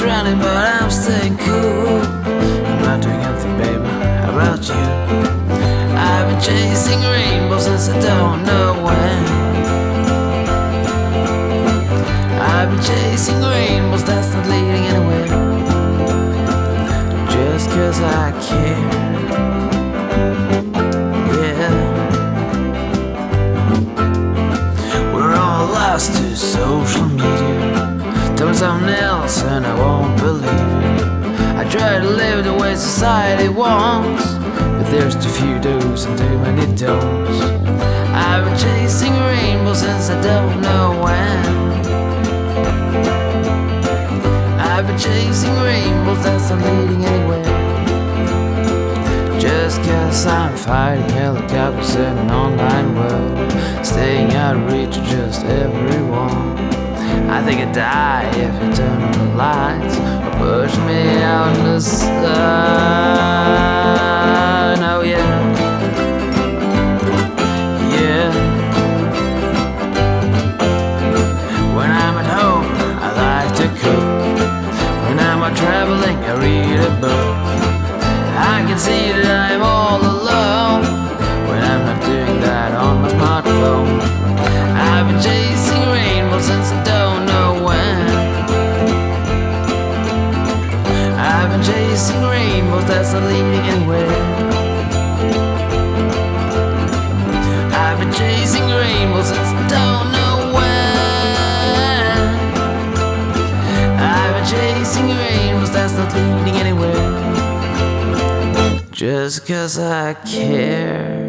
running, but I'm staying cool. I'm not doing anything, baby. How about you? I've been chasing rainbows since I don't know when. I've been chasing rainbows that's not leading anywhere. Just cause I care. Something else and I won't believe it. I try to live the way society wants, but there's too few do's and too many don'ts. I've been chasing rainbows since I don't know when. I've been chasing rainbows that's not leading anywhere. Just cause I'm fighting helicopters in an online world, staying out of reach of just everyone. I think I'd die if you turn on the lights or push me out in the sun. Oh yeah, yeah. When I'm at home, I like to cook. When I'm traveling, I read a book. I can see that I'm chasing rainbows that's not leading anywhere. I've been chasing rainbows since I don't know when. I've been chasing rainbows that's not leading anywhere. Just cause I care.